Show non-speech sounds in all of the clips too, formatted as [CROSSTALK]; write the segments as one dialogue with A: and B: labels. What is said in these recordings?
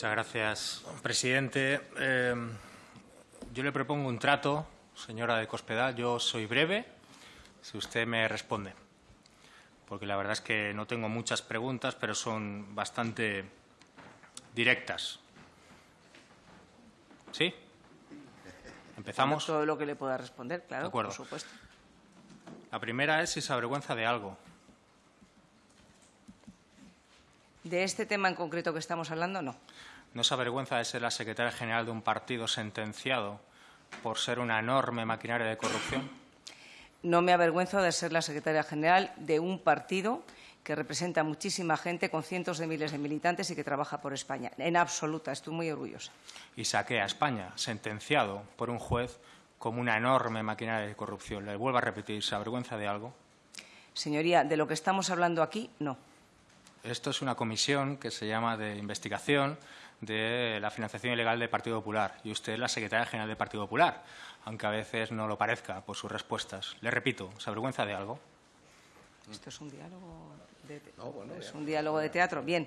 A: Muchas gracias, presidente. Eh, yo le propongo un trato, señora de Cospedal. Yo soy breve, si usted me responde. Porque la verdad es que no tengo muchas preguntas, pero son bastante directas. ¿Sí? ¿Empezamos?
B: Todo lo que le pueda responder, claro,
A: De acuerdo.
B: por supuesto.
A: La primera es si se avergüenza de algo.
B: De este tema en concreto que estamos hablando, no.
A: ¿No se avergüenza de ser la secretaria general de un partido sentenciado por ser una enorme maquinaria de corrupción?
B: No me avergüenzo de ser la secretaria general de un partido que representa a muchísima gente con cientos de miles de militantes y que trabaja por España. En absoluta, estoy muy orgullosa.
A: Y saqué a España, sentenciado por un juez como una enorme maquinaria de corrupción. Le vuelvo a repetir, ¿se avergüenza de algo?
B: Señoría, de lo que estamos hablando aquí, no.
A: Esto es una comisión que se llama de investigación de la financiación ilegal del Partido Popular y usted es la secretaria general del Partido Popular, aunque a veces no lo parezca por sus respuestas. Le repito, ¿se avergüenza de algo?
B: Esto es un diálogo de, te- es un diálogo de teatro. Bien,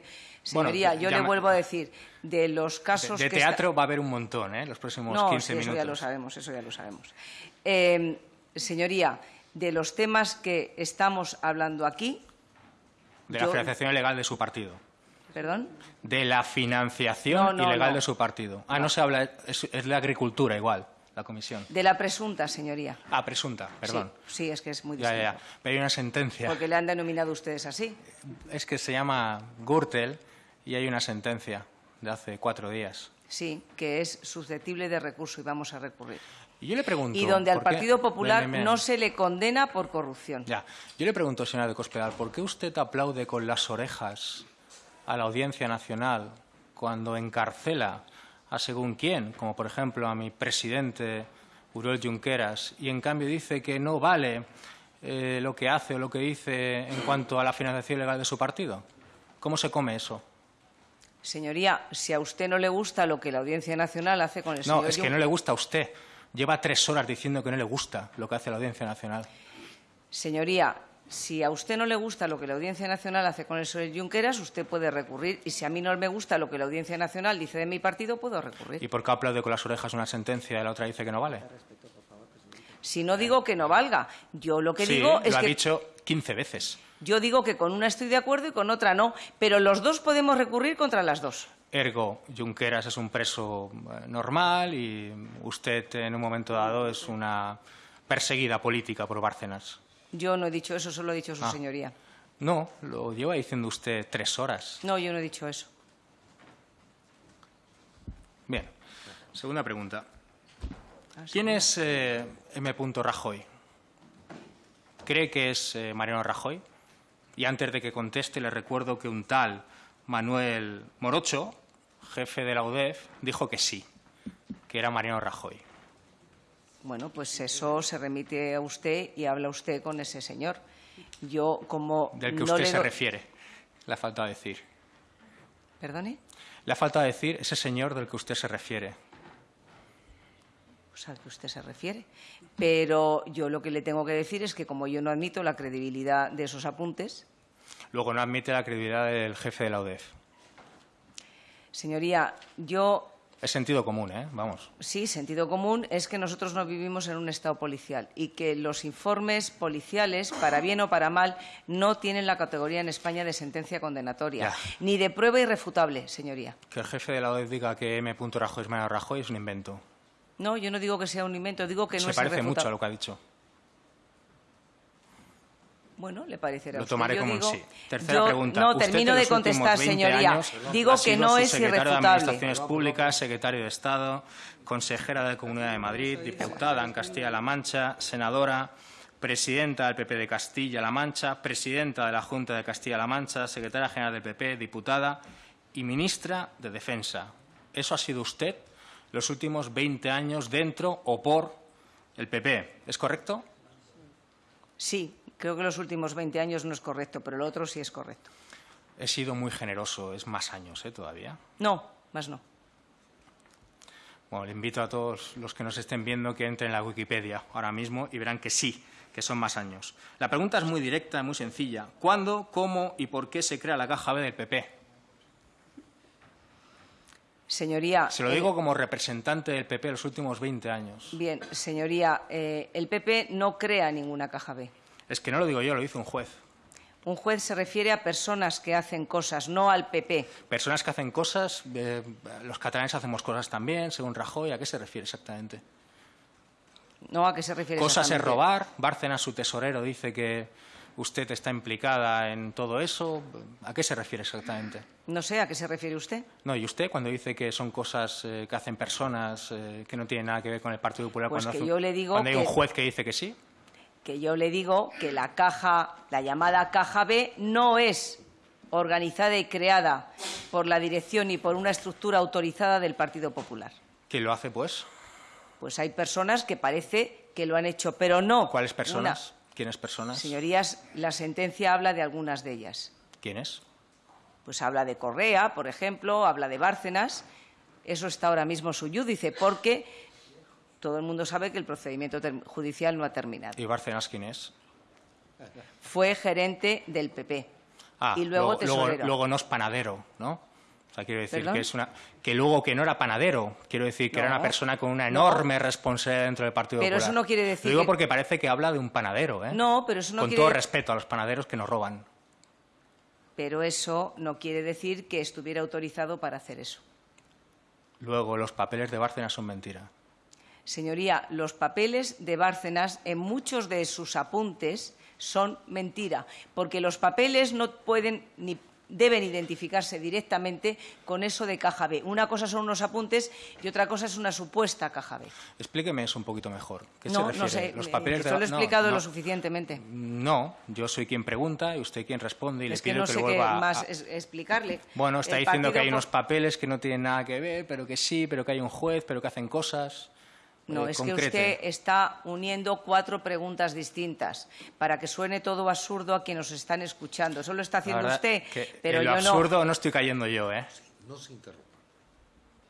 A: Bueno,
B: señoría, yo le vuelvo a decir, de los
A: De,
B: casos
A: de
B: que está-
A: teatro va a haber un montón, ¿eh? Los próximos
B: no,
A: 15
B: sí,
A: minutos.
B: eso ya lo sabemos, eso ya lo sabemos. Eh, señoría, de los temas que estamos hablando aquí,
A: De la
B: yo-
A: financiación ilegal de su partido.
B: Perdón,
A: De la financiación
B: No, no,
A: ilegal
B: no.
A: de su partido. Ah, no, se habla, es, es de agricultura igual, la comisión.
B: de la presunta, señoría.
A: Ah, presunta, perdón.
B: Sí, sí, es que es muy distinto.
A: ya, ya. Pero hay una sentencia.
B: Porque le han denominado ustedes así.
A: Es que se llama Gürtel y hay una sentencia de hace cuatro días.
B: Sí, que es susceptible de recurso y vamos a recurrir.
A: Y yo le pregunto...
B: Y donde al
A: ¿por qué-
B: Partido Popular no se le condena por corrupción.
A: Ya. Yo le pregunto, señora de Cospedal, ¿por qué usted aplaude con las orejas a la Audiencia Nacional cuando encarcela a según quién, como por ejemplo a mi presidente Uriol Junqueras, y en cambio dice que no vale eh, lo que hace o lo que dice en cuanto a la financiación legal de su partido? ¿Cómo se come eso?
B: Señoría, si a usted no le gusta lo que la Audiencia Nacional hace con el
A: No,
B: señor
A: es que no le gusta a usted. Lleva tres horas diciendo que no le gusta lo que hace la Audiencia Nacional.
B: Señoría, si a usted no le gusta lo que la Audiencia Nacional hace con el señor Junqueras, usted puede recurrir. Y si a mí no me gusta lo que la Audiencia Nacional dice de mi partido, puedo recurrir.
A: ¿Y por qué aplaude con las orejas una sentencia y la otra dice que no vale?
B: Si no digo que no valga, yo lo que
A: sí,
B: digo es
A: lo ha
B: que
A: dicho 15 veces.
B: yo digo que con una estoy de acuerdo y con otra no, pero los dos podemos recurrir contra las dos.
A: Ergo, Junqueras es un preso eh, normal y usted en un momento dado es una perseguida política por Bárcenas.
B: Yo no he dicho eso, solo ha dicho su
A: Ah.
B: señoría.
A: No, lo lleva diciendo usted tres horas.
B: No, yo no he dicho eso.
A: Bien. Segunda pregunta. ¿Quién es eh, M. Rajoy? ¿Cree que es eh, Mariano Rajoy? Y antes de que conteste, le recuerdo que un tal Manuel Morocho, jefe de la UDEF, dijo que sí, que era Mariano Rajoy.
B: Bueno, pues eso se remite a usted y habla usted con ese señor. Yo, como
A: Del que
B: no
A: usted
B: le
A: se refiere. Le ha faltado decir.
B: ¿Perdone?
A: Le ha faltado decir ese señor del que usted se refiere.
B: Pues al que usted se refiere. Pero yo lo que le tengo que decir es que como yo no admito la credibilidad de esos apuntes,
A: Luego no admite la credibilidad del jefe de la UDEF.
B: señoría, yo
A: Es sentido común, ¿eh? Vamos.
B: sí, sentido común es que nosotros no vivimos en un estado policial y que los informes policiales, para bien o para mal, no tienen la categoría en España de sentencia condenatoria,
A: Ya.
B: ni de prueba irrefutable, señoría.
A: Que el jefe de la UDEF diga que M. Rajoy es Mariano Rajoy es un invento.
B: No, yo no digo que sea un invento, digo que no
A: se
B: es
A: parece mucho a lo que ha dicho.
B: Bueno, le parecerá
A: Lo tomaré como un sí. Tercera
B: yo-
A: pregunta.
B: No, termino de contestar,
A: 20
B: señoría.
A: años
B: Digo que no es
A: subsecretario de. Administraciones Públicas, secretario de Estado, consejera de Comunidad de Madrid, diputada en Castilla-La Mancha, senadora, presidenta del PP de Castilla-La Mancha, presidenta de la Junta de Castilla-La Mancha, secretaria general del PP, diputada y ministra de Defensa. Eso ha sido usted los últimos 20 años dentro o por el PP. ¿Es correcto?
B: Sí, creo que los últimos 20 años no es correcto, pero lo otro sí es correcto.
A: He sido muy generoso, es más años ¿eh? todavía.
B: No, más no.
A: Bueno, le invito a todos los que nos estén viendo que entren en la Wikipedia ahora mismo y verán que sí, que son más años. La pregunta es muy directa, muy sencilla. ¿Cuándo, cómo y por qué se crea la caja B del PP?
B: Señoría.
A: Se lo
B: eh,
A: digo como representante del PP los últimos 20 años.
B: Bien, señoría, eh, el PP no crea ninguna caja B.
A: Es que no lo digo yo, lo dice un juez.
B: Un juez se refiere a personas que hacen cosas, no al PP.
A: Personas que hacen cosas, eh, los catalanes hacemos cosas también, según Rajoy. ¿A qué se refiere exactamente?
B: ¿No a qué se refiere
A: Cosas es robar. Bárcenas, su tesorero, dice que usted está implicada en todo eso. ¿A qué se refiere exactamente?
B: No sé a qué se refiere usted.
A: No, y usted cuando dice que son cosas eh, que hacen personas eh, que no tienen nada que ver con el Partido Popular,
B: Pues
A: cuando,
B: que
A: hace
B: yo le digo
A: cuando hay un juez que dice que sí,
B: Que yo le digo que la caja, la llamada caja B, no es organizada y creada por la dirección y por una estructura autorizada del Partido Popular.
A: ¿quién lo hace pues?
B: Pues hay personas que parece que lo han hecho, pero no.
A: ¿Cuáles personas?
B: una-
A: ¿Quiénes personas?
B: Señorías, la sentencia habla de algunas de ellas.
A: ¿Quiénes?
B: Pues habla de Correa, por ejemplo, habla de Bárcenas. Eso está ahora mismo su yúdice, porque todo el mundo sabe que el procedimiento judicial no ha terminado.
A: ¿Y Bárcenas quién es?
B: Fue gerente del PP.
A: Ah,
B: y luego
A: luego,
B: tesorero.
A: luego no es panadero, ¿no? O sea, quiero decir
B: ¿Perdón?
A: que es una que luego que no era panadero, quiero decir que era una persona con una
B: No.
A: enorme responsabilidad dentro del Partido
B: Pero
A: Popular.
B: eso no quiere decir
A: Lo digo
B: que-
A: porque parece que habla de un panadero, ¿eh?
B: No, pero eso no
A: Con
B: quiere-
A: todo respeto a los panaderos que nos roban.
B: Pero eso no quiere decir que estuviera autorizado para hacer eso.
A: Luego los papeles de Bárcenas son mentira.
B: Señoría, los papeles de Bárcenas en muchos de sus apuntes son mentira, porque los papeles no pueden ni deben identificarse directamente con eso de caja B. Una cosa son unos apuntes y otra cosa es una supuesta caja B.
A: Explíqueme eso un poquito mejor. ¿Qué
B: no,
A: se refiere?
B: no sé,
A: Los
B: eh,
A: papeles de
B: lo he
A: no,
B: explicado
A: no.
B: lo suficientemente.
A: No, yo soy quien pregunta y usted quien responde y
B: es
A: le
B: que
A: pido
B: no
A: que
B: sé
A: lo
B: qué
A: vuelva a-
B: más
A: a-
B: es- explicarle.
A: Bueno, está
B: El
A: diciendo que hay unos papeles que no tienen nada que ver, pero que sí, pero que hay un juez, pero que hacen cosas.
B: No,
A: Eh,
B: es
A: concrete.
B: que usted está uniendo cuatro preguntas distintas para que suene todo absurdo a quienes nos están escuchando. Eso lo está haciendo usted,
A: que
B: pero
A: en lo
B: yo no.
A: absurdo no. estoy cayendo yo, ¿eh?
C: No se interrumpa.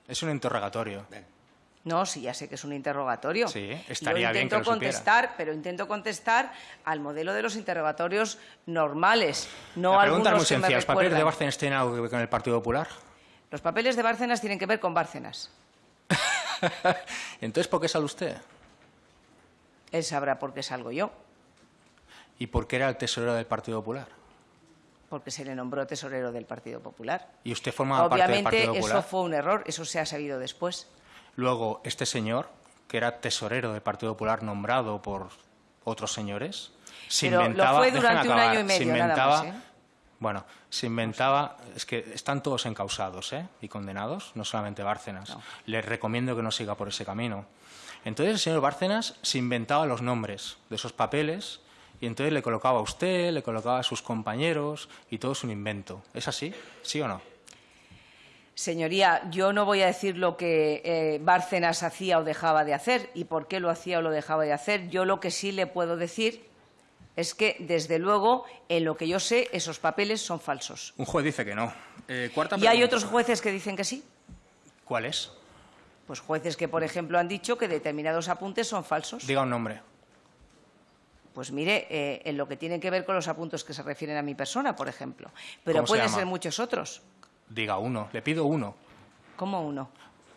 A: Es un interrogatorio.
C: Ven.
B: No, sí, ya sé que es un interrogatorio.
A: Sí,
B: Yo
A: estaría bien
B: intento
A: que lo supiera.
B: contestar, pero intento contestar al modelo de los interrogatorios normales, no
A: muy
B: algunos que me
A: sencilla. ¿Los papeles de. Bárcenas tienen algo que ver con el Partido Popular?
B: Los papeles de Bárcenas tienen que ver con Bárcenas. [LAUGHS]
A: Entonces, ¿por qué sale usted?
B: Él sabrá por qué salgo yo,
A: ¿Y por qué era el tesorero del Partido Popular?
B: porque se le nombró tesorero del Partido Popular.
A: ¿Y usted formaba parte del Partido Popular?
B: eso fue un error, eso se ha sabido después.
A: Luego, este señor, que era tesorero del Partido Popular nombrado por otros señores, se
B: Pero lo
A: inventaba...
B: fue durante un
A: acabar,
B: año y medio,
A: se
B: nada
A: inventaba,
B: más, ¿eh?
A: Bueno, se inventaba... Es que están todos encausados ¿eh? y condenados, no solamente Bárcenas.
B: No.
A: Les recomiendo que no siga por ese camino. Entonces el señor Bárcenas se inventaba los nombres de esos papeles y entonces le colocaba a usted, le colocaba a sus compañeros y todo es un invento. ¿Es así? ¿Sí o no?
B: Señoría, yo no voy a decir lo que eh, Bárcenas hacía o dejaba de hacer y por qué lo hacía o lo dejaba de hacer. Yo lo que sí le puedo decir es que, desde luego, en lo que yo sé, esos papeles son falsos.
A: Un juez dice que no. Eh, cuarta
B: Y hay otros jueces que dicen que sí.
A: ¿Cuál es?
B: Pues jueces que, por ejemplo, han dicho que determinados apuntes son falsos.
A: Diga un nombre.
B: Pues mire, eh, en lo que tiene que ver con los apuntes que se refieren a mi persona, por ejemplo. Pero
A: ¿Cómo se
B: pueden ser muchos otros.
A: Diga uno. Le pido uno.
B: ¿Cómo uno?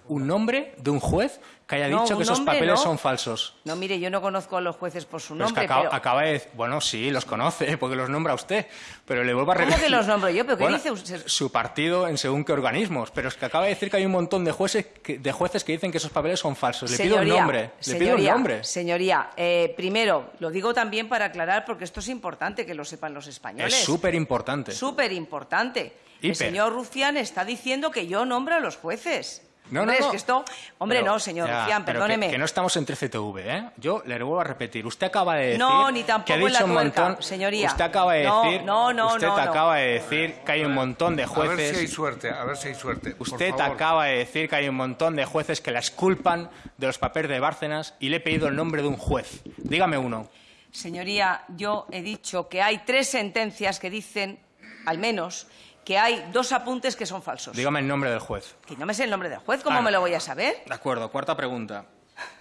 A: Un nombre de un juez que haya
B: No,
A: dicho que esos
B: nombre
A: papeles
B: no.
A: son falsos.
B: No, mire, yo no conozco a los jueces por su
A: Pero es que
B: nombre,
A: acaba,
B: pero...
A: acaba de Bueno, sí, los conoce, [LAUGHS] porque los nombra usted. Pero le vuelvo a
B: ¿Cómo
A: repetir.
B: que los nombro yo? ¿Pero qué
A: Bueno,
B: dice usted?
A: Su partido en según qué organismos. Pero es que acaba de decir que hay un montón de jueces que, de jueces que dicen que esos papeles son falsos. Le pido un
B: Señoría,
A: nombre. Le pido un
B: señoría,
A: nombre.
B: Señoría, eh, primero, lo digo también para aclarar, porque esto es importante que lo sepan los españoles.
A: Es súper importante.
B: Súper importante. El señor Rufián está diciendo que yo nombro a los jueces.
A: No,
B: Hombre,
A: no, no.
B: es que esto... Hombre,
A: Pero,
B: no, señor
A: ya,
B: perdóneme.
A: Que, que no estamos en 13TV, ¿eh? Yo le vuelvo a repetir. Usted acaba de decir.
B: No, ni
A: que ha
B: tampoco en la
A: dicho un
B: tuerca,
A: montón.
B: señoría.
A: Usted acaba de
B: No,
A: decir.
B: no, no,
A: Usted
B: no, no.
A: acaba de decir que hay un montón de
C: A ver si hay
A: jueces.
C: suerte, a ver si hay suerte. por
A: Usted
C: favor.
A: acaba de decir que hay un montón de jueces que la esculpan de los papeles de Bárcenas y le he pedido el nombre de un juez. Dígame uno.
B: Señoría, yo he dicho que hay tres sentencias que dicen, al menos, que hay dos apuntes que son falsos.
A: Dígame el nombre del juez.
B: Que no me sé el nombre del juez, ¿cómo
A: Ah,
B: me lo voy a saber?
A: De acuerdo, cuarta pregunta.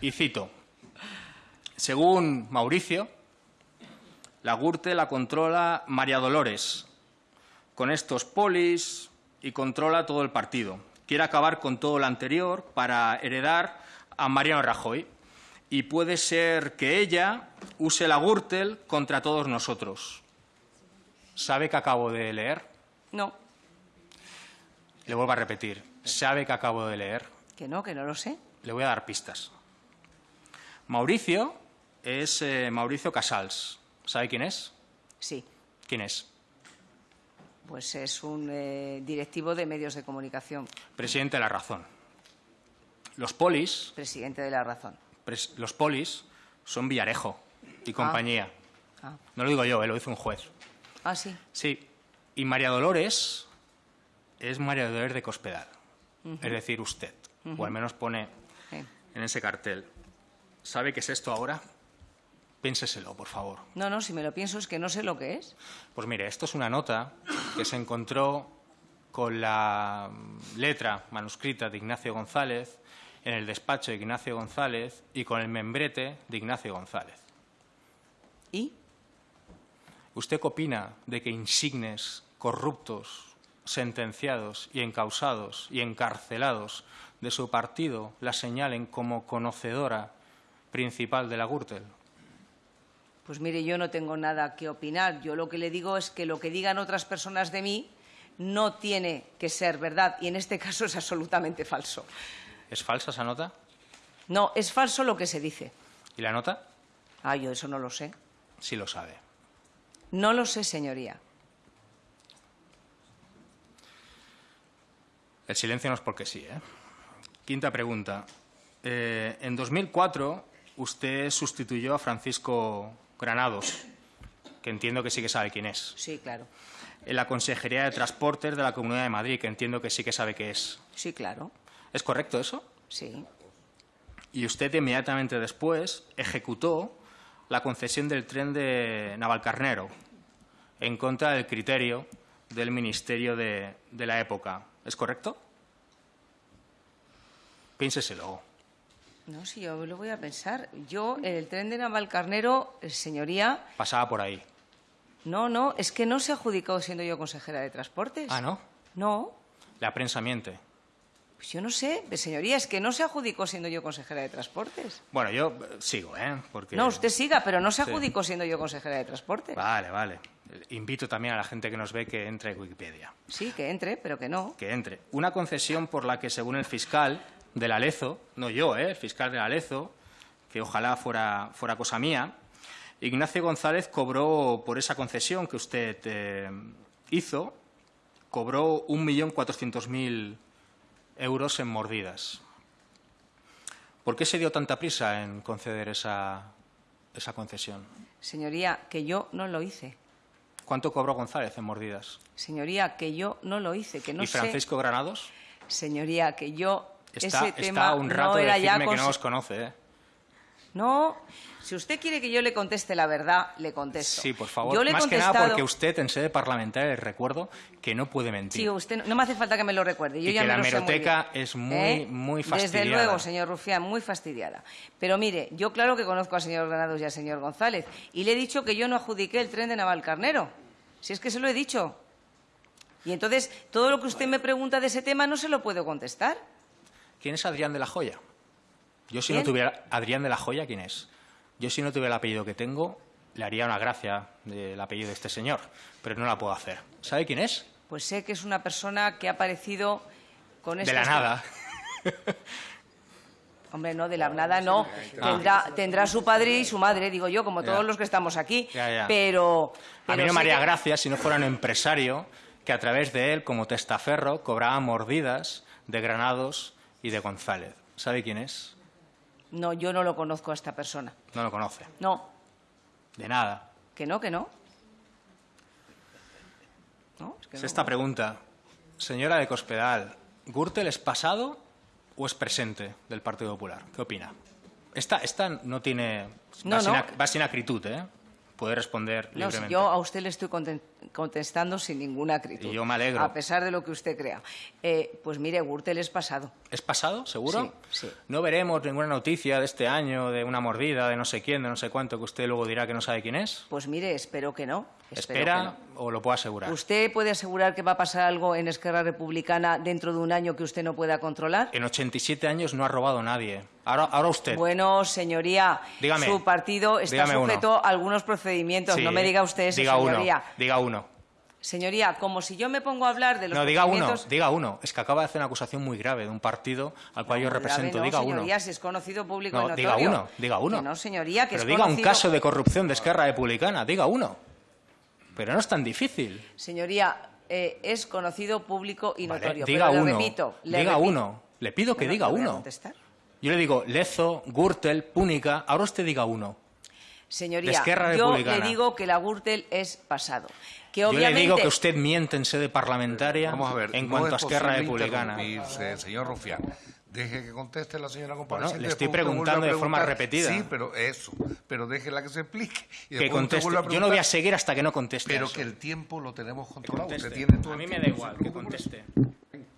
A: Y cito. Según Mauricio, la GURTE la controla María Dolores, con estos polis y controla todo el partido. quiere acabar con todo lo anterior para heredar a Mariano Rajoy. Y puede ser que ella use la Gürtel contra todos nosotros. ¿Sabe que acabo de leer?
B: No,
A: Le vuelvo a repetir. ¿Sabe que acabo de leer?
B: que no, que no lo sé.
A: Le voy a dar pistas. Mauricio es eh, Mauricio Casals. ¿Sabe quién es?
B: Sí,
A: ¿Quién es?
B: pues es un eh, directivo de medios de comunicación,
A: Presidente de la Razón. Los polis,
B: presidente de la razón.
A: los polis son Villarejo y compañía.
B: Ah,
A: No lo digo yo, eh, lo dice un juez.
B: ah sí.
A: Sí. Y María Dolores es María Dolores de Cospedal. Es decir, usted. O al menos pone en ese cartel. ¿Sabe qué es esto ahora? Piénseselo, por favor.
B: No, no, si me lo pienso es que no sé lo que es.
A: Pues mire, esto es una nota que se encontró con la letra manuscrita de Ignacio González en el despacho de Ignacio González y con el membrete de Ignacio González.
B: ¿Y?
A: ¿Usted qué opina de que insignes corruptos, sentenciados y encausados y encarcelados de su partido la señalen como conocedora principal de la Gürtel?
B: Pues mire, yo no tengo nada que opinar. Yo lo que le digo es que lo que digan otras personas de mí no tiene que ser verdad y en este [LAUGHS] caso es absolutamente falso.
A: ¿Es falsa esa nota?
B: No, es falso lo que se dice.
A: ¿Y la nota?
B: Ah, yo eso no lo sé.
A: Sí lo sabe.
B: No lo sé, señoría.
A: El silencio no es porque sí. ¿eh? Quinta pregunta. Eh, en 2004 usted sustituyó a Francisco Granados, que entiendo que sí que sabe quién es,
B: Sí, claro.
A: en la Consejería de Transportes de la Comunidad de Madrid, que entiendo que sí que sabe qué es.
B: Sí, claro.
A: ¿Es correcto eso?
B: Sí.
A: Y usted inmediatamente después ejecutó la concesión del tren de Navalcarnero en contra del criterio del Ministerio de, de la época. ¿Es correcto? Piénseselo.
B: No, si yo lo voy a pensar. Yo, el tren de Navalcarnero, eh, señoría,
A: Pasaba por ahí.
B: no, no, es que no se adjudicó siendo yo consejera de Transportes.
A: Ah, ¿no?
B: No,
A: La prensa miente.
B: Pues yo no sé, señoría, es que no se adjudicó siendo yo consejera de Transportes.
A: Bueno, yo eh, sigo, ¿eh? Porque...
B: No, usted siga, pero no se
A: Sí.
B: adjudicó siendo yo consejera de Transportes.
A: Vale, vale. Invito también a la gente que nos ve que entre en Wikipedia.
B: Sí, que entre, pero que no.
A: que entre. Una concesión por la que, según el fiscal del Alezo, no yo, ¿eh? el fiscal del Alezo, que ojalá fuera, fuera cosa mía, Ignacio González cobró por esa concesión que usted eh, hizo, cobró 1.400.000 euros en mordidas. ¿Por qué se dio tanta prisa en conceder esa, esa concesión?
B: Señoría, que yo no lo hice.
A: ¿Cuánto cobró González en mordidas?
B: Señoría, que yo no lo hice, que no
A: ¿Y
B: sé.
A: Francisco Granados?
B: Señoría, que yo
A: Está,
B: ese
A: está
B: tema
A: un rato
B: no
A: de
B: era ya
A: decirme que no os conoce, ¿eh?
B: No, si usted quiere que yo le conteste la verdad, le contesto.
A: Sí, por favor.
B: Yo le he
A: Más que nada porque usted en sede parlamentaria le recuerdo que no puede mentir.
B: Sí, usted no, no me hace falta que me lo recuerde. Yo
A: Y
B: ya
A: que
B: me
A: la
B: muy bien.
A: es muy,
B: ¿Eh?
A: muy
B: Desde
A: fastidiada.
B: luego, señor Rufián, muy fastidiada. Pero mire, yo claro que conozco al señor Granados y al señor González. Y le he dicho que yo no adjudiqué el tren de Navalcarnero. Si es que se lo he dicho. Y entonces, todo lo que usted me pregunta de ese tema no se lo puedo contestar.
A: ¿Quién es Adrián de la Joya? Yo si no tuviera... Adrián de la Joya, ¿quién es? Yo si no tuviera el apellido que tengo, le haría una gracia del apellido de este señor, pero no la puedo hacer. ¿Sabe quién es?
B: Pues sé que es una persona que ha aparecido con
A: De
B: estas...
A: la nada. [LAUGHS]
B: Hombre, no, de la nada no. Tendrá, tendrá su padre y su madre, digo yo, como
A: Ya.
B: todos los que estamos aquí.
A: Ya, ya.
B: Pero,
A: A mí no me haría
B: que-
A: gracia si no fuera un empresario que a través de él, como testaferro, cobraba mordidas de Granados y de González. ¿Sabe quién es?
B: No, yo no lo conozco a esta persona.
A: No lo conoce.
B: No,
A: De nada.
B: que no, que no. No, es que no.
A: Esta pregunta, señora de Cospedal, ¿Gürtel es pasado o es presente del Partido Popular? ¿Qué opina? Esta, esta no tiene...
B: No,
A: va, Sin, va sin acritud, ¿eh? Puede responder
B: No, si
A: libremente.
B: yo a usted le estoy contestando sin ninguna acritud.
A: Y yo me alegro.
B: A pesar de lo que usted crea. Eh, pues mire, Gürtel es pasado.
A: ¿Es pasado, seguro?
B: Sí, sí.
A: No veremos ninguna noticia de este año, de una mordida, de no sé quién, de no sé cuánto, que usted luego dirá que no sabe quién es.
B: Pues mire, espero que no.
A: ¿Espera
B: no.
A: o lo puedo asegurar?
B: ¿Usted puede asegurar que va a pasar algo en Esquerra Republicana dentro de un año que usted no pueda controlar?
A: En 87 años no ha robado nadie. Ahora, ahora usted.
B: Bueno, señoría,
A: Dígame.
B: su partido está
A: uno.
B: sujeto a algunos procedimientos.
A: Sí.
B: No me diga usted eso,
A: diga
B: señoría.
A: Uno, diga uno.
B: Señoría, como si yo me pongo a hablar de los
A: No, diga uno,
B: procedimientos...
A: diga uno. Es que acaba de hacer una acusación muy grave de un partido al cual yo represento.
B: no,
A: diga uno.
B: señoría, si es conocido público
A: No,
B: y
A: diga uno, diga uno.
B: Que no, señoría, que
A: Pero
B: es
A: diga un caso de corrupción de Esquerra Republicana. Diga uno. Pero no es tan difícil.
B: Señoría, eh, es conocido público y
A: Vale,
B: notorio.
A: diga
B: pero le
A: uno.
B: repito, le
A: diga
B: repito.
A: uno. Le pido que
B: Bueno,
A: diga
B: ¿le voy a
A: uno.
B: contestar?
A: Yo le digo Lezo, Gürtel, Púnica. Ahora usted diga uno.
B: Señoría, yo
A: Republicana.
B: le digo que la Gürtel es pasado. Que
A: Yo le digo que usted miente en sede parlamentaria
C: Vamos a ver.
A: en
C: no
A: cuanto a
C: es
A: Esquerra Republicana.
C: señor Rufián. Deje que conteste la señora compareciente.
A: le estoy
C: a
A: preguntando de forma repetida.
C: Sí, pero eso. Pero déjela que se explique. Y
A: Que conteste.
C: a
A: Yo no voy a seguir hasta que no conteste.
C: Pero
A: eso.
C: que el tiempo lo tenemos controlado.
A: conteste.
C: Usted tiene todo
A: A mí me da igual que conteste.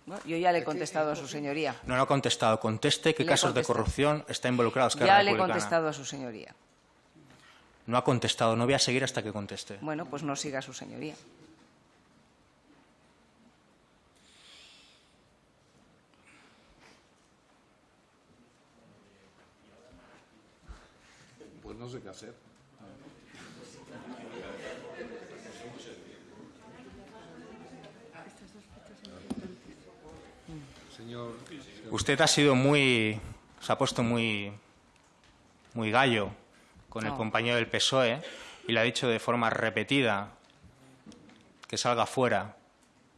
B: Bueno, yo ya le he contestado a su señoría.
A: No, no ha contestado. Conteste qué
B: Le
A: casos de corrupción está involucrado Esquerra
B: Ya le he contestado a su señoría.
A: No ha contestado. No voy a seguir hasta que conteste.
B: Bueno, pues no siga su señoría.
C: Pues no sé qué hacer. Señor,
A: Usted ha sido muy. Se ha puesto muy. muy gallo con el
B: No.
A: compañero del PSOE y le ha dicho de forma repetida que salga fuera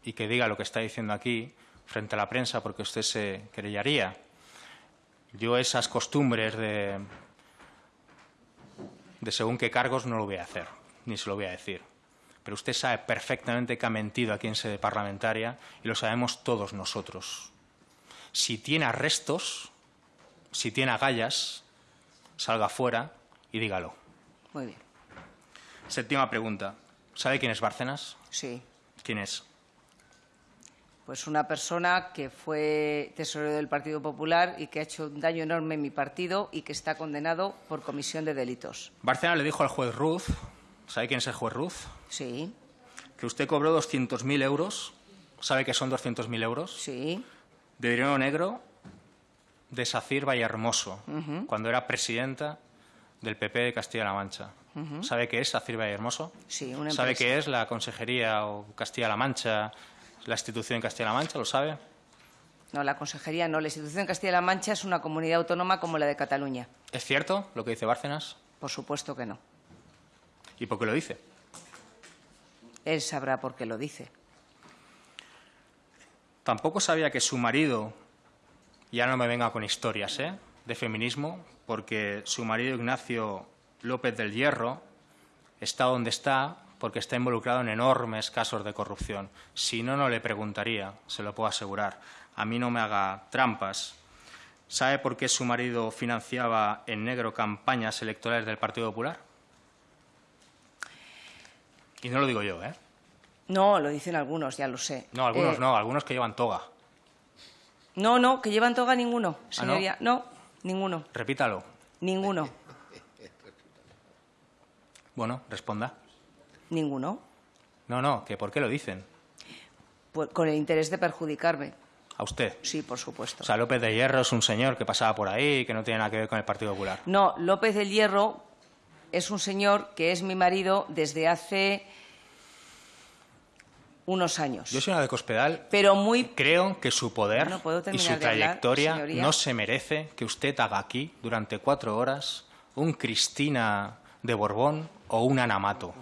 A: y que diga lo que está diciendo aquí frente a la prensa porque usted se querellaría. Yo esas costumbres de, de según qué cargos no lo voy a hacer, ni se lo voy a decir. Pero usted sabe perfectamente que ha mentido aquí en sede parlamentaria y lo sabemos todos nosotros. Si tiene arrestos, si tiene agallas, salga fuera y dígalo.
B: Muy bien.
A: Séptima pregunta. ¿Sabe quién es Bárcenas?
B: Sí.
A: ¿Quién es?
B: Pues una persona que fue tesorero del Partido Popular y que ha hecho un daño enorme en mi partido y que está condenado por comisión de delitos.
A: Bárcenas le dijo al juez Ruz, ¿sabe quién es el juez Ruz?
B: Sí,
A: Que usted cobró 200.000 euros. ¿Sabe qué son 200.000 euros?
B: sí,
A: de dinero negro de Sacir Vallehermoso, cuando era presidenta del PP de Castilla-La Mancha. ¿Sabe qué es Sacir Vallehermoso?
B: Sí, una
A: ¿Sabe
B: empresa.
A: qué es la Consejería o Castilla-La Mancha, la institución en Castilla-La Mancha? ¿Lo sabe?
B: No, la consejería no. La institución de Castilla-La Mancha es una comunidad autónoma como la de Cataluña.
A: ¿Es cierto lo que dice Bárcenas?
B: Por supuesto que no.
A: ¿Y por qué lo dice?
B: Él sabrá por qué lo dice.
A: Tampoco sabía que su marido, ya no me venga con historias, ¿eh? de feminismo, porque su marido Ignacio López del Hierro está donde está porque está involucrado en enormes casos de corrupción. Si no, no le preguntaría, se lo puedo asegurar. A mí no me haga trampas. ¿Sabe por qué su marido financiaba en negro campañas electorales del Partido Popular? Y no lo digo yo, ¿eh?
B: No, lo dicen algunos, ya lo sé.
A: No, algunos
B: Eh,
A: no, algunos que llevan toga.
B: No, no, que llevan toga ninguno,
A: ¿Ah, no?
B: señoría. no? ninguno,
A: Repítalo.
B: ninguno,
A: Bueno, responda.
B: Ninguno.
A: No, no, que ¿por qué lo dicen?
B: Pues con el interés de perjudicarme.
A: A usted.
B: Sí, por supuesto.
A: O sea, López de Hierro es un señor que pasaba por ahí y que no tiene nada que ver con el Partido Popular.
B: No, López del Hierro es un señor que es mi marido desde hace unos años.
A: Yo, señora de Cospedal,
B: Pero muy
A: creo que su poder
B: No
A: y su
B: hablar,
A: trayectoria no se merece que usted haga aquí, durante cuatro horas, un Cristina de Borbón o un Anamato.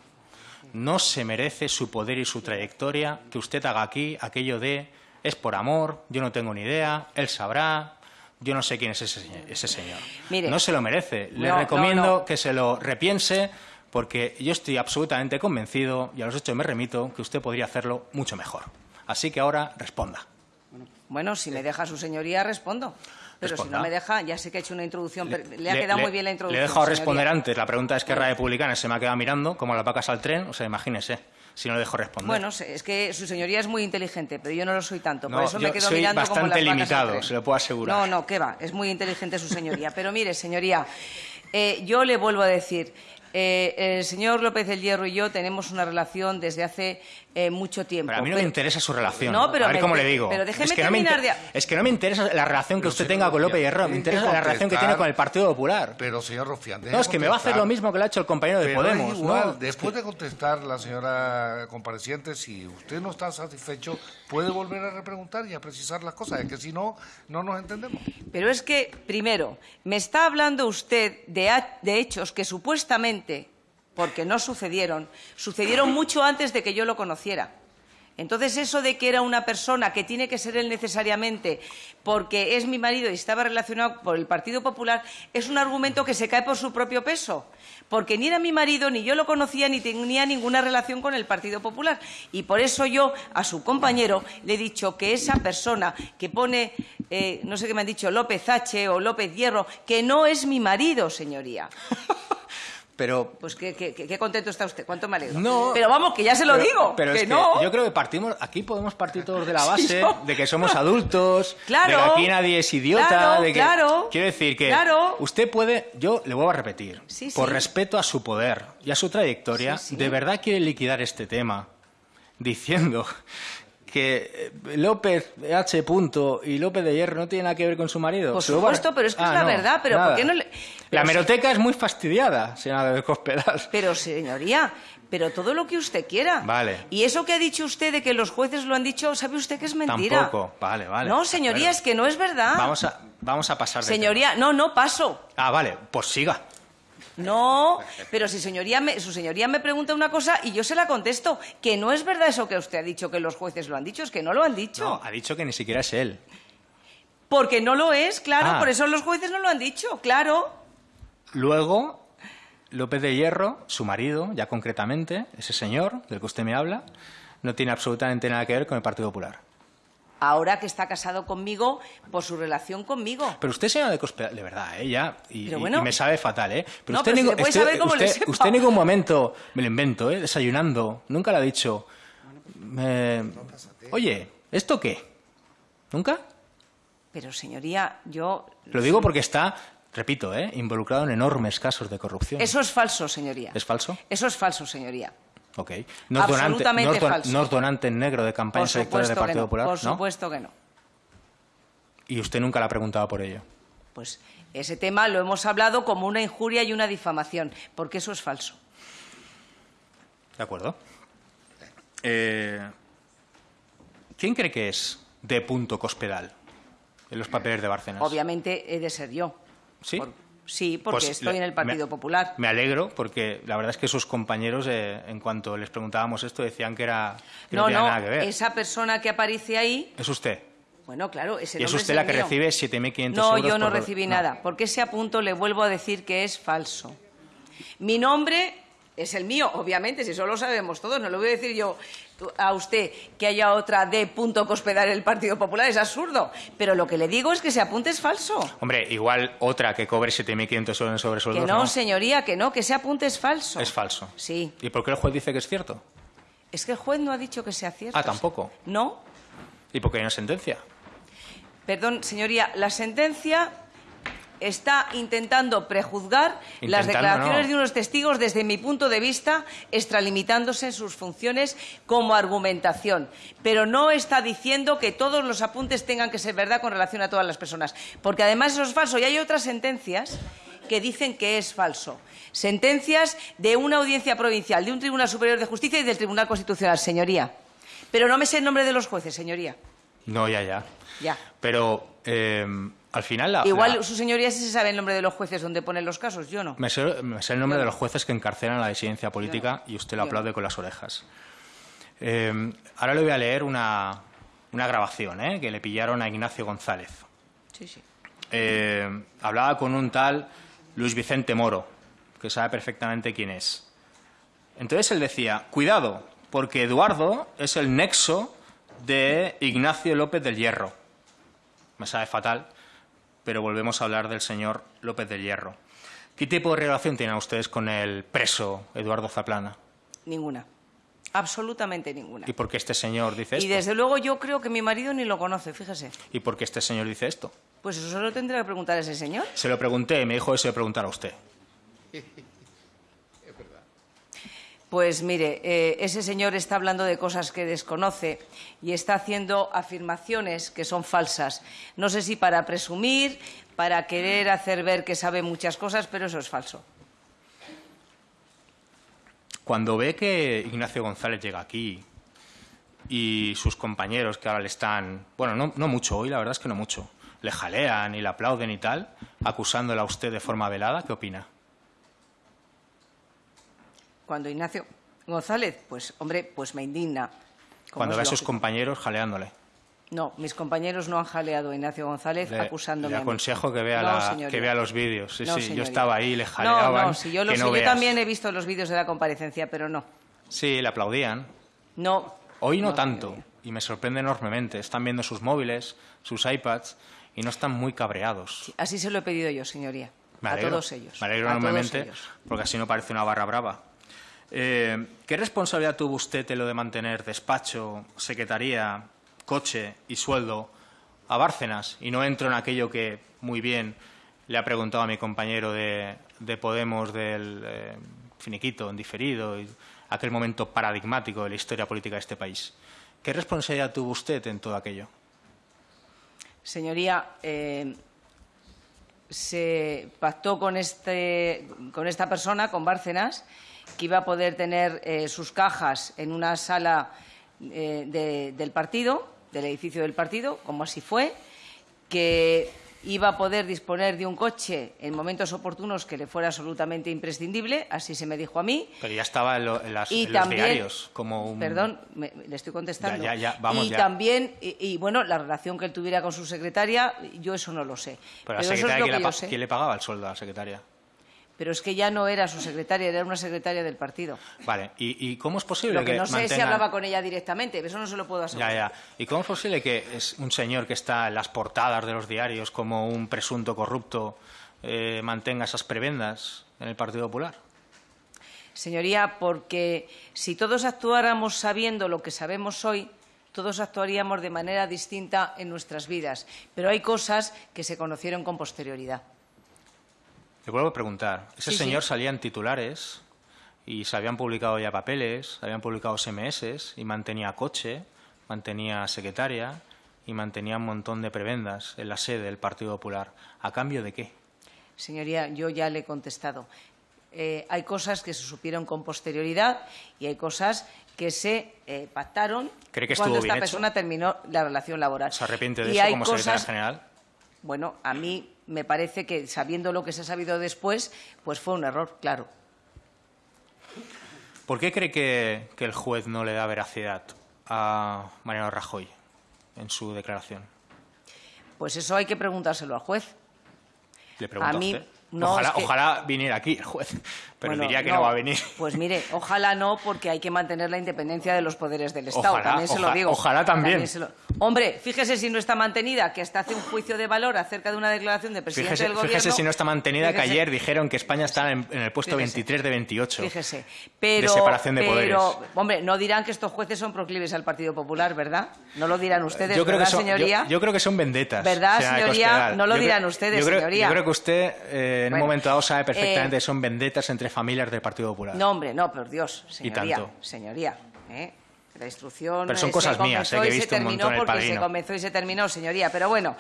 A: No se merece su poder y su trayectoria que usted haga aquí aquello de es por amor, yo no tengo ni idea, él sabrá, yo no sé quién es ese, señor- ese señor.
B: Mire.
A: no se lo merece. Le
B: No, no,
A: recomiendo
B: no.
A: que se lo repiense porque yo estoy absolutamente convencido, y a los hechos me remito, que usted podría hacerlo mucho mejor. Así que ahora responda.
B: Bueno, si me deja su señoría, respondo. Pero si no me deja, ya sé que he hecho una introducción. pero Le, ha quedado muy bien la introducción.
A: Le he dejado
B: señoría.
A: responder antes. La pregunta es que Republicana se me ha quedado mirando, como las vacas al tren. O sea, imagínese. si no le dejo responder.
B: Bueno, es que su señoría es muy inteligente, pero yo no lo soy tanto.
A: No,
B: por eso
A: yo
B: me quedo
A: soy
B: mirando como
A: bastante
B: las al
A: limitado, se lo puedo asegurar.
B: No, no, qué va. Es muy inteligente su señoría. Pero mire, señoría, eh, yo le vuelvo a decir. Eh, el señor López del Hierro y yo tenemos una relación desde hace eh, mucho tiempo.
A: Pero a mí no me interesa su relación.
B: No, pero
A: a ver
B: me-
A: cómo le digo.
B: pero déjeme
A: es que no me
B: terminar
A: inter-
B: de-
A: Es que no me interesa la relación que
C: Pero
A: usted
C: señor
A: tenga con López Hierro, me interesa la relación que tiene con el Partido Popular.
C: Pero, señor Rufián,
A: No, es que me va a hacer lo mismo que le ha hecho el compañero de
C: Pero
A: Podemos.
C: igual,
A: ¿no?
C: después de contestar la señora compareciente, si usted no está satisfecho, puede volver a repreguntar y a precisar las cosas, es que si no, no nos entendemos.
B: Pero es que, primero, me está hablando usted de, de hechos que supuestamente, porque no sucedieron, sucedieron mucho antes de que yo lo conociera. Entonces, eso de que era una persona que tiene que ser él necesariamente porque es mi marido y estaba relacionado por el Partido Popular, es un argumento que se cae por su propio peso. Porque ni era mi marido, ni yo lo conocía, ni tenía ninguna relación con el Partido Popular. Y por eso yo, a su compañero, le he dicho que esa persona que pone, eh, no sé qué me han dicho, López H o López Hierro, que no es mi marido, señoría.
A: Pero
B: Pues qué, qué- qué- contento está usted, cuánto me alegro.
A: No.
B: Pero vamos, que ya se lo
A: pero-
B: digo,
A: pero
B: que
A: es que
B: no.
A: yo creo que partimos, aquí podemos partir todos de la [LAUGHS] base de que somos adultos,
B: Claro.
A: de que aquí nadie es idiota,
B: Claro,
A: de que
B: claro.
A: quiero decir que
B: Claro.
A: usted puede, yo le vuelvo a repetir,
B: Sí,
A: por
B: sí.
A: respeto a su poder y a su trayectoria, de verdad quiere liquidar este tema diciendo que eh, López H. Punto y López de Hierro no tienen nada que ver con su marido.
B: Por supuesto, pero es que
A: Ah,
B: es la
A: no,
B: verdad, pero
A: nada.
B: ¿por qué no le-
A: La meroteca es muy fastidiada, señora de Cospedal.
B: Pero, señoría, pero todo lo que usted quiera.
A: Vale.
B: Y eso que ha dicho usted de que los jueces lo han dicho, ¿sabe usted que es mentira?
A: Tampoco, vale, vale.
B: No, señoría, es que no es verdad.
A: Vamos a, vamos a pasar de
B: Señoría, no, no paso.
A: Ah, vale, pues siga.
B: No, pero si señoría me, su señoría me pregunta una cosa y yo se la contesto, que no es verdad eso que usted ha dicho, que los jueces lo han dicho, es que no lo han dicho.
A: No, ha dicho que ni siquiera es él.
B: Porque no lo es, claro,
A: Ah.
B: por eso los jueces no lo han dicho, claro.
A: Luego, López de Hierro, su marido, ya concretamente, ese señor del que usted me habla, no tiene absolutamente nada que ver con el Partido Popular.
B: Ahora que está casado conmigo por su relación conmigo.
A: Pero usted, señora de Cospedal, de verdad, ¿eh? Ya, y,
B: bueno.
A: me sabe fatal, ¿eh? Pero
B: No,
A: usted,
B: pero si
A: usted-
B: saber cómo le
A: usted-
B: sepa.
A: usted en ningún momento, me lo invento, ¿eh? Desayunando, nunca le ha dicho, eh, oye, ¿esto qué? ¿Nunca?
B: Pero señoría, yo...
A: Lo digo porque está, repito, ¿eh? involucrado en enormes casos de corrupción.
B: Eso es falso, señoría.
A: ¿Es falso?
B: Eso es falso, señoría.
A: Ok. ¿No es donante,
B: Absolutamente
A: no es
B: falso.
A: no es donante en negro de campañas electorales del Partido
B: no.
A: Popular?
B: Por supuesto que no.
A: Y usted nunca le ha preguntado por ello.
B: Pues ese tema lo hemos hablado como una injuria y una difamación, porque eso es falso.
A: ¿De acuerdo? Eh, ¿Quién cree que es de punto Cospedal en los papeles de Bárcenas?
B: Obviamente he de ser yo.
A: ¿Sí?
B: Por- sí, porque
A: Pues
B: estoy en el Partido
A: me-
B: Popular.
A: Me alegro porque la verdad es que sus compañeros, eh, en cuanto les preguntábamos esto, decían que, era, que no,
B: No,
A: tenía
B: no,
A: nada que ver.
B: esa persona que aparece ahí,
A: Es usted.
B: bueno, claro, ese
A: Y es usted la que
B: mío.
A: recibe 7.500
B: No,
A: euros
B: yo no
A: por-
B: recibí nada, porque ese apunto le vuelvo a decir que es falso. Mi nombre es el mío, obviamente, si eso lo sabemos todos, no le voy a decir yo a usted que haya otra de punto cospedal en el Partido Popular, es absurdo. Pero lo que le digo es que ese apunte es falso.
A: Hombre, igual otra que cobre 7.500 euros en sobresueldos,
B: Que no, señoría, que no, que ese apunte es falso.
A: Es falso.
B: Sí.
A: ¿Y por qué el juez dice que es cierto?
B: Es que el juez no ha dicho que sea cierto.
A: Ah, tampoco.
B: No.
A: ¿Y por qué hay una sentencia?
B: Perdón, señoría, la sentencia está intentando prejuzgar las declaraciones
A: no.
B: de unos testigos desde mi punto de vista, extralimitándose en sus funciones como argumentación. Pero no está diciendo que todos los apuntes tengan que ser verdad con relación a todas las personas. Porque además eso es falso. Y hay otras sentencias que dicen que es falso. Sentencias de una audiencia provincial, de un Tribunal Superior de Justicia y del Tribunal Constitucional, señoría. Pero no me sé el nombre de los jueces, señoría.
A: No, ya, ya.
B: Ya.
A: Pero eh, al final la,
B: Igual
A: la-
B: su señoría sí se sabe el nombre de los jueces donde ponen los casos, yo no.
A: me, sé, me sé el nombre
B: Yo
A: de los jueces que encarcelan la disidencia política y usted lo
B: Yo no.
A: aplaude con las orejas. Eh, ahora le voy a leer una, una grabación ¿eh? que le pillaron a Ignacio González.
B: Sí, sí.
A: Eh, hablaba con un tal Luis Vicente Moro, que sabe perfectamente quién es. Entonces él decía, cuidado, porque Eduardo es el nexo de Ignacio López del Hierro. Me sabe fatal, pero volvemos a hablar del señor López del Hierro. ¿Qué tipo de relación tienen ustedes con el preso Eduardo Zaplana?
B: Ninguna. Absolutamente ninguna.
A: ¿Y por qué este señor dice esto?
B: Y desde luego yo creo que mi marido ni lo conoce, fíjese.
A: ¿Y por qué este señor dice esto?
B: Pues eso se lo tendrá que preguntar a ese señor.
A: Se lo pregunté y me dijo que se lo preguntara a usted. [LAUGHS]
B: Pues mire, eh, ese señor está hablando de cosas que desconoce y está haciendo afirmaciones que son falsas. No sé si para presumir, para querer hacer ver que sabe muchas cosas, pero eso es falso.
A: Cuando ve que Ignacio González llega aquí y sus compañeros que ahora le están, bueno, no, no mucho hoy, la verdad es que no mucho, le jalean y le aplauden y tal, acusándola a usted de forma velada, ¿qué opina?
B: Cuando Ignacio González, pues hombre, pues me indigna.
A: Cuando ve a sus compañeros jaleándole.
B: No, mis compañeros no han jaleado a Ignacio González
A: Le,
B: acusándome.
A: le
B: a mí.
A: aconsejo que vea,
B: No,
A: la- que vea los vídeos. Sí,
B: No,
A: sí, yo estaba ahí, le jaleaban.
B: No, no, si yo lo
A: que
B: sé,
A: no
B: yo también he visto los vídeos de la comparecencia, pero no.
A: Sí, le aplaudían.
B: No.
A: Hoy no, tanto,
B: señoría.
A: y me sorprende enormemente. Están viendo sus móviles, sus iPads, y no están muy cabreados.
B: Así se lo he pedido yo, señoría.
A: Me
B: a
A: alegro,
B: todos ellos.
A: Me alegro
B: a
A: enormemente, porque así no parece una barra brava. Eh, ¿Qué responsabilidad tuvo usted en lo de mantener despacho, secretaría, coche y sueldo a Bárcenas? Y no entro en aquello que muy bien le ha preguntado a mi compañero de, de Podemos del eh, finiquito, en diferido, y aquel momento paradigmático de la historia política de este país. ¿Qué responsabilidad tuvo usted en todo aquello?
B: Señoría, eh, se pactó con, este, con esta persona, con Bárcenas, que iba a poder tener eh, sus cajas en una sala eh, de- del partido, del edificio del partido, como así fue, que iba a poder disponer de un coche en momentos oportunos que le fuera absolutamente imprescindible, así se me dijo a mí.
A: Pero ya estaba en, lo- en las-
B: Y
A: en los diarios como un...
B: Perdón, me- le estoy contestando.
A: Ya, ya, ya, vamos
B: y también, y, y, bueno, la relación que él tuviera con su secretaria, yo eso no lo sé.
A: Pero la
B: eso es
A: secretaria,
B: lo
A: ¿quién,
B: que
A: le
B: yo
A: pa-
B: sé.
A: quién le pagaba el sueldo a la secretaria?
B: Pero es que ya no era su secretaria, era una secretaria del partido.
A: Vale, ¿y, y cómo es posible
B: Lo que no sé si hablaba con ella directamente, eso no se lo puedo
A: Ya,
B: asegurar.
A: ya. ¿Y cómo es posible que es un señor que está en las portadas de los diarios como un presunto corrupto eh, mantenga esas prebendas en el Partido Popular?
B: Señoría, porque si todos actuáramos sabiendo lo que sabemos hoy, todos actuaríamos de manera distinta en nuestras vidas. Pero hay cosas que se conocieron con posterioridad.
A: Le vuelvo a preguntar. Ese
B: Sí, sí.
A: señor salía en titulares y se habían publicado ya papeles, habían publicado SMS y mantenía coche, mantenía secretaria y mantenía un montón de prebendas en la sede del Partido Popular. ¿A cambio de qué?
B: Señoría, yo ya le he contestado. Eh, hay cosas que se supieron con posterioridad y hay cosas que se eh, pactaron
A: ¿Cree que
B: cuando esta
A: hecho?
B: persona terminó la relación laboral.
A: ¿Se arrepiente de
B: Y
A: eso como secretaria general?
B: Bueno, a mí me parece que sabiendo lo que se ha sabido después, pues fue un error, claro.
A: ¿Por qué cree que, que el juez no le da veracidad a Mariano Rajoy en su declaración?
B: Pues eso hay que preguntárselo al juez.
A: Le pregunto a,
B: A mí,
A: usted.
B: No,
A: ojalá,
B: es que-
A: ojalá viniera aquí el juez, pero
B: Bueno,
A: diría que no. va a venir.
B: Pues mire, ojalá no, porque hay que mantener la independencia de los poderes del Estado.
A: Ojalá,
B: también se lo digo.
A: ojalá también.
B: lo- Hombre, fíjese si no está mantenida, que hasta hace un juicio de valor acerca de una declaración del presidente
A: Fíjese,
B: del Gobierno.
A: fíjese si no está mantenida, que ayer dijeron que España está en, en el puesto
B: Fíjese.
A: 23 de 28
B: Fíjese, pero,
A: de separación de
B: pero,
A: poderes.
B: hombre, no dirán que estos jueces son proclives al Partido Popular, ¿verdad? No lo dirán ustedes,
A: yo creo
B: ¿verdad,
A: que son, yo-
B: señoría?
A: Yo, creo que son vendetas.
B: ¿Verdad,
A: señora de
B: señoría? No lo
A: Yo
B: dirán
A: creo-
B: ustedes,
A: yo creo,
B: señoría.
A: Yo creo que usted eh, en
B: Bueno,
A: un momento dado sabe perfectamente
B: eh,
A: que son vendetas entre familias del Partido Popular.
B: No, hombre, no, por Dios, señoría.
A: tanto.
B: Señoría, ¿eh? La instrucción
A: Pero son cosas mías, eh, que he
B: y se
A: visto un montón El
B: se comenzó y se terminó, señoría. Pero bueno,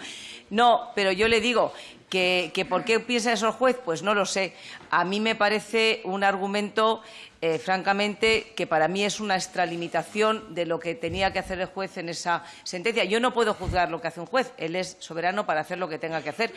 B: no, pero yo le digo que, que ¿por qué piensa eso el juez? Pues no lo sé. A mí me parece un argumento, eh, francamente, que para mí es una extralimitación de lo que tenía que hacer el juez en esa sentencia. Yo no puedo juzgar lo que hace un juez, él es soberano para hacer lo que tenga que hacer,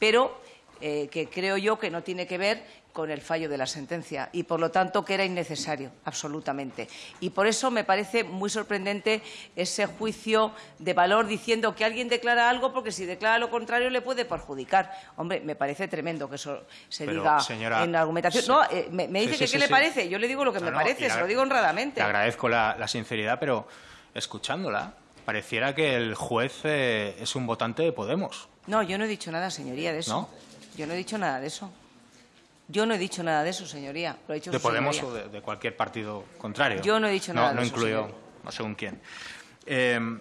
B: pero eh, que creo yo que no tiene que ver con el fallo de la sentencia y, por lo tanto, que era innecesario, absolutamente. Y por eso me parece muy sorprendente ese juicio de valor diciendo que alguien declara algo porque si declara lo contrario le puede perjudicar. Hombre, me parece tremendo que eso se
A: Pero,
B: diga
A: señora,
B: en la argumentación. No, eh, me, dice
A: sí,
B: que
A: sí,
B: qué le parece. Yo le digo lo que
A: No,
B: me
A: no,
B: parece, se lo digo honradamente.
A: Le agradezco la, la sinceridad, pero escuchándola, pareciera que el juez eh, es un votante de Podemos.
B: No, yo no he dicho nada, señoría, de eso.
A: ¿No?
B: Yo no he dicho nada de eso. Yo no he dicho nada de eso, señoría. Lo ha dicho
A: de Podemos
B: señoría.
A: o de, de cualquier partido contrario.
B: Yo no he dicho
A: No-
B: nada
A: No,
B: de eso,
A: incluyo,
B: señoría.
A: no según quién. Eh,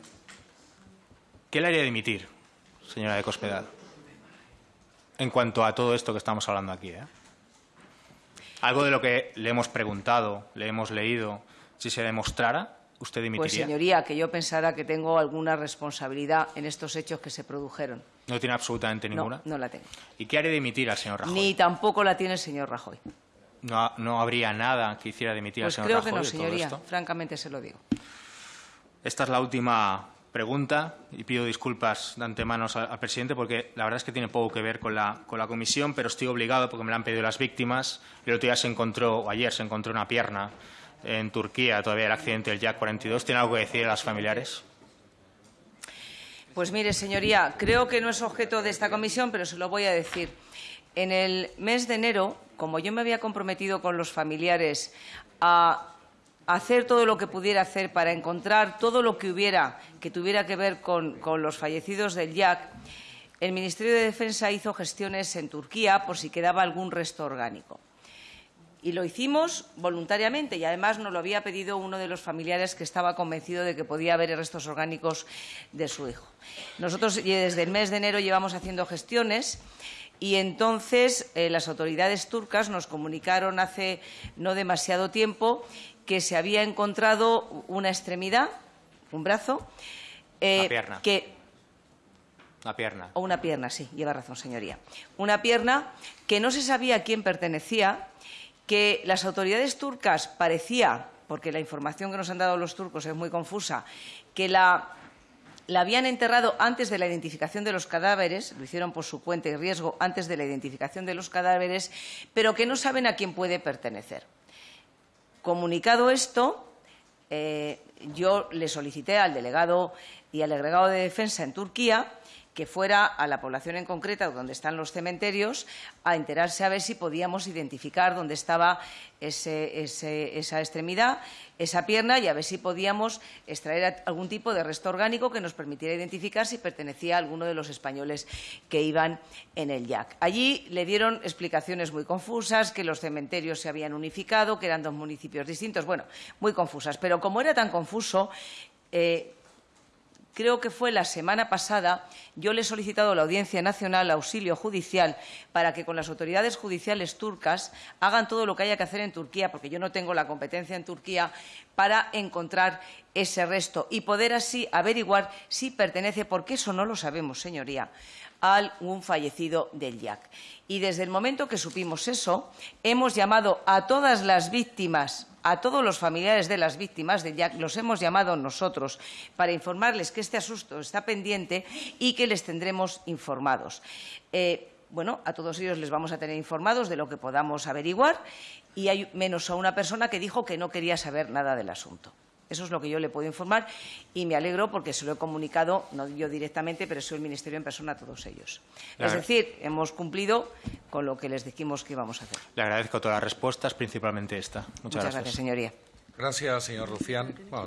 A: ¿Qué le haría dimitir, señora de Cospedal, en cuanto a todo esto que estamos hablando aquí? eh? Algo de lo que le hemos preguntado, le hemos leído, si se demostrara, ¿usted
B: Pues, señoría, que yo pensara que tengo alguna responsabilidad en estos hechos que se produjeron.
A: no tiene absolutamente
B: No,
A: ninguna.
B: no la tengo.
A: ¿Y qué haría dimitir al señor Rajoy?
B: Ni tampoco la tiene el señor Rajoy.
A: No, no habría nada que hiciera dimitir
B: Pues
A: al señor
B: creo
A: Rajoy
B: que no, señoría. Francamente se lo digo.
A: Esta es la última pregunta y pido disculpas de antemano al, al presidente porque la verdad es que tiene poco que ver con la, con la comisión, pero estoy obligado porque me la han pedido las víctimas. El otro día se encontró, o ayer se encontró una pierna en Turquía, todavía el accidente del Jack 42. ¿Tiene algo que decir a las familiares?
B: Pues mire, señoría, creo que no es objeto de esta comisión, pero se lo voy a decir. En el mes de enero, como yo me había comprometido con los familiares a hacer todo lo que pudiera hacer para encontrar todo lo que hubiera que tuviera que ver con, los fallecidos del YAC, el Ministerio de Defensa hizo gestiones en Turquía por si quedaba algún resto orgánico. Y lo hicimos voluntariamente y además nos lo había pedido uno de los familiares que estaba convencido de que podía haber restos orgánicos de su hijo. Nosotros desde el mes de enero llevamos haciendo gestiones y entonces eh, las autoridades turcas nos comunicaron hace no demasiado tiempo que se había encontrado una extremidad, un brazo, eh,
A: Una pierna.
B: que
A: La pierna.
B: o una pierna, sí, lleva razón, señoría. Una pierna que no se sabía a quién pertenecía, que las autoridades turcas parecía, porque la información que nos han dado los turcos es muy confusa, que la, la habían enterrado antes de la identificación de los cadáveres, lo hicieron por su cuenta y riesgo antes de la identificación de los cadáveres, pero que no saben a quién puede pertenecer. Comunicado esto, eh, yo le solicité al delegado y al agregado de defensa en Turquía que fuera a la población en concreta, donde están los cementerios, a enterarse a ver si podíamos identificar dónde estaba esa extremidad, esa pierna, y a ver si podíamos extraer algún tipo de resto orgánico que nos permitiera identificar si pertenecía a alguno de los españoles que iban en el YAC. Allí le dieron explicaciones muy confusas, que los cementerios se habían unificado, que eran dos municipios distintos, bueno, muy confusas. Pero como era tan confuso, eh, creo que fue la semana pasada, yo le he solicitado a la Audiencia Nacional auxilio judicial para que con las autoridades judiciales turcas hagan todo lo que haya que hacer en Turquía, porque yo no tengo la competencia en Turquía, para encontrar ese resto y poder así averiguar si pertenece, porque eso no lo sabemos, señoría, a algún fallecido del YAC. Y desde el momento que supimos eso, hemos llamado a todas las víctimas a todos los familiares de las víctimas YAC, los hemos llamado nosotros para informarles que este asunto está pendiente y que les tendremos informados. Eh, bueno, a todos ellos les vamos a tener informados de lo que podamos averiguar y hay menos a una persona que dijo que no quería saber nada del asunto. Eso es lo que yo le puedo informar y me alegro porque se lo he comunicado, no yo directamente, pero soy el Ministerio en persona a todos ellos. Es decir, hemos cumplido con lo que les dijimos que íbamos a hacer.
A: Le agradezco todas las respuestas, principalmente esta. Muchas,
B: Muchas gracias, señoría.
C: Gracias, señor Rufián. Bueno,